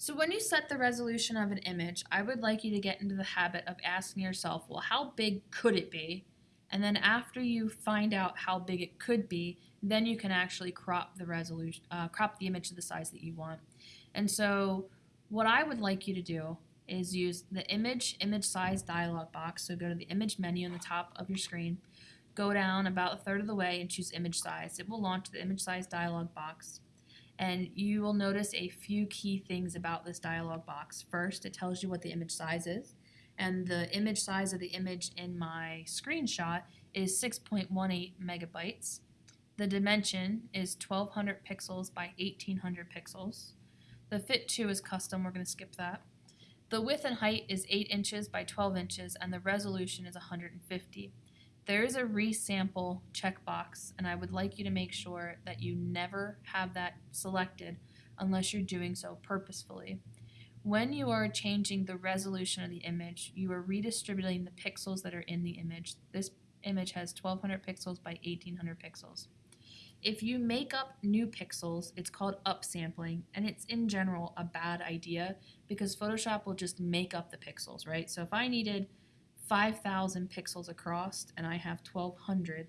So when you set the resolution of an image, I would like you to get into the habit of asking yourself, well, how big could it be? And then after you find out how big it could be, then you can actually crop the resolution, uh, crop the image to the size that you want. And so what I would like you to do is use the image image size dialog box. So go to the image menu on the top of your screen, go down about a third of the way and choose image size. It will launch the image size dialog box and you will notice a few key things about this dialog box. First, it tells you what the image size is, and the image size of the image in my screenshot is 6.18 megabytes. The dimension is 1200 pixels by 1800 pixels. The fit to is custom, we're going to skip that. The width and height is 8 inches by 12 inches, and the resolution is 150 there is a resample checkbox and I would like you to make sure that you never have that selected unless you're doing so purposefully. When you are changing the resolution of the image, you are redistributing the pixels that are in the image. This image has 1200 pixels by 1800 pixels. If you make up new pixels, it's called upsampling, and it's in general a bad idea because Photoshop will just make up the pixels, right? So if I needed 5,000 pixels across and I have 1,200,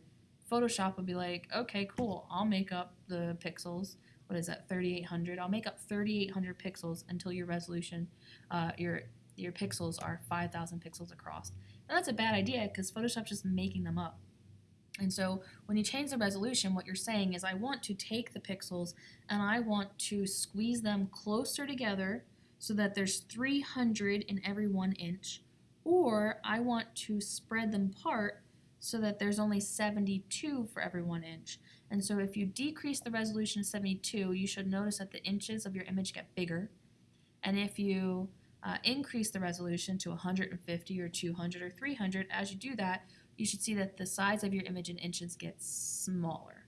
Photoshop would be like, okay, cool, I'll make up the pixels. What is that, 3,800? I'll make up 3,800 pixels until your resolution, uh, your your pixels are 5,000 pixels across. And that's a bad idea because Photoshop's just making them up. And so when you change the resolution, what you're saying is I want to take the pixels and I want to squeeze them closer together so that there's 300 in every one inch or I want to spread them apart so that there's only 72 for every one inch. And so if you decrease the resolution to 72, you should notice that the inches of your image get bigger. And if you uh, increase the resolution to 150 or 200 or 300, as you do that, you should see that the size of your image in inches gets smaller.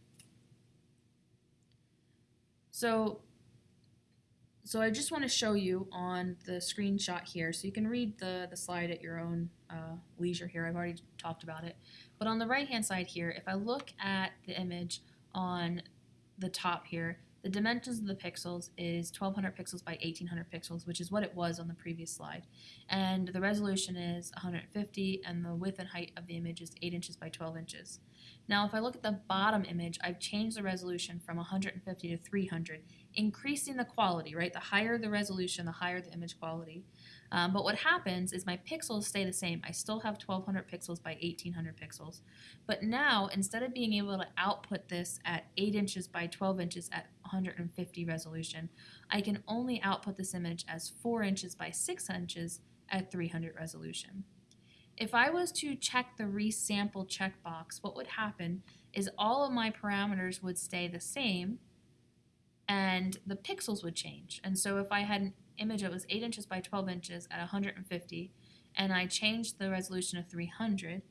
So so I just want to show you on the screenshot here, so you can read the, the slide at your own uh, leisure here. I've already talked about it. But on the right-hand side here, if I look at the image on the top here, the dimensions of the pixels is 1200 pixels by 1800 pixels, which is what it was on the previous slide. And the resolution is 150, and the width and height of the image is 8 inches by 12 inches. Now, if I look at the bottom image, I've changed the resolution from 150 to 300, increasing the quality, right? The higher the resolution, the higher the image quality. Um, but what happens is my pixels stay the same. I still have 1200 pixels by 1800 pixels. But now, instead of being able to output this at 8 inches by 12 inches at 150 resolution, I can only output this image as 4 inches by 6 inches at 300 resolution. If I was to check the resample checkbox, what would happen is all of my parameters would stay the same and the pixels would change. And so if I had an image that was 8 inches by 12 inches at 150 and I changed the resolution to 300,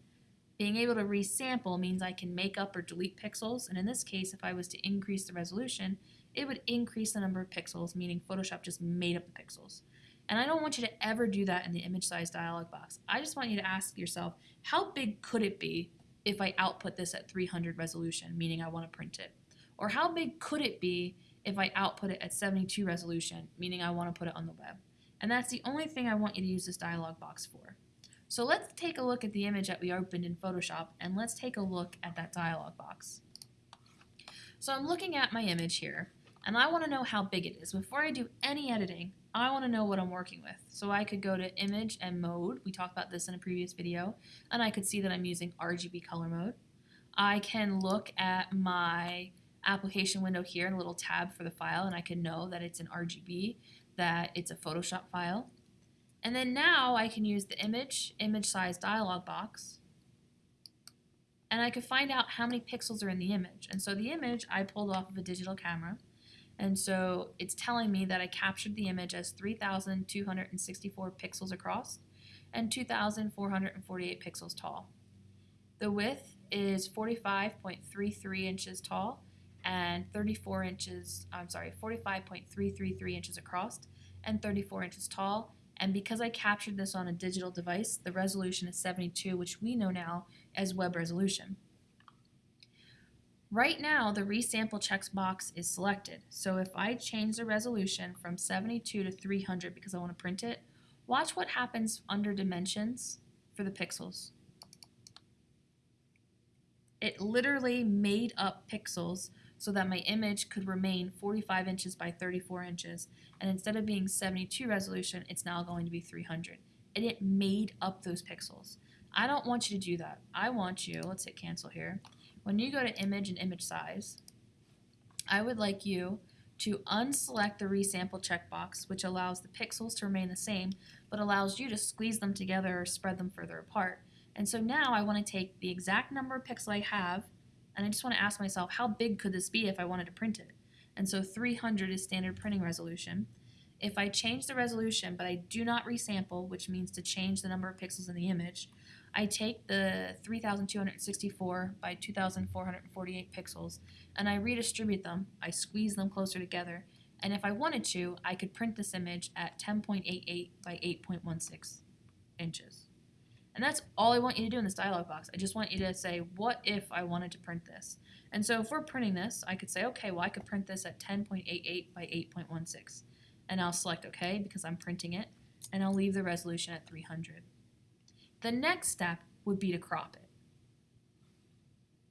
being able to resample means I can make up or delete pixels. And in this case, if I was to increase the resolution, it would increase the number of pixels, meaning Photoshop just made up the pixels. And I don't want you to ever do that in the image size dialog box. I just want you to ask yourself, how big could it be if I output this at 300 resolution, meaning I want to print it? Or how big could it be if I output it at 72 resolution, meaning I want to put it on the web? And that's the only thing I want you to use this dialog box for. So let's take a look at the image that we opened in Photoshop and let's take a look at that dialog box. So I'm looking at my image here and I want to know how big it is. Before I do any editing, I want to know what I'm working with. So I could go to image and mode. We talked about this in a previous video. And I could see that I'm using RGB color mode. I can look at my application window here and a little tab for the file and I can know that it's an RGB, that it's a Photoshop file. And then now I can use the image, image size dialog box and I could find out how many pixels are in the image. And so the image I pulled off of a digital camera and so it's telling me that I captured the image as 3,264 pixels across and 2,448 pixels tall. The width is 45.33 inches tall and 34 inches, I'm sorry, 45.333 inches across and 34 inches tall. And because I captured this on a digital device, the resolution is 72, which we know now as web resolution. Right now, the resample checkbox is selected. So if I change the resolution from 72 to 300 because I want to print it, watch what happens under dimensions for the pixels. It literally made up pixels so that my image could remain 45 inches by 34 inches. And instead of being 72 resolution, it's now going to be 300. And it made up those pixels. I don't want you to do that. I want you, let's hit cancel here. When you go to image and image size, I would like you to unselect the resample checkbox, which allows the pixels to remain the same, but allows you to squeeze them together or spread them further apart. And so now I want to take the exact number of pixels I have, and I just want to ask myself, how big could this be if I wanted to print it? And so 300 is standard printing resolution. If I change the resolution, but I do not resample, which means to change the number of pixels in the image, I take the 3264 by 2448 pixels and I redistribute them. I squeeze them closer together. And if I wanted to, I could print this image at 10.88 by 8.16 inches. And that's all I want you to do in this dialog box. I just want you to say, what if I wanted to print this? And so if we're printing this, I could say, okay, well, I could print this at 10.88 by 8.16. And I'll select OK because I'm printing it, and I'll leave the resolution at 300. The next step would be to crop it.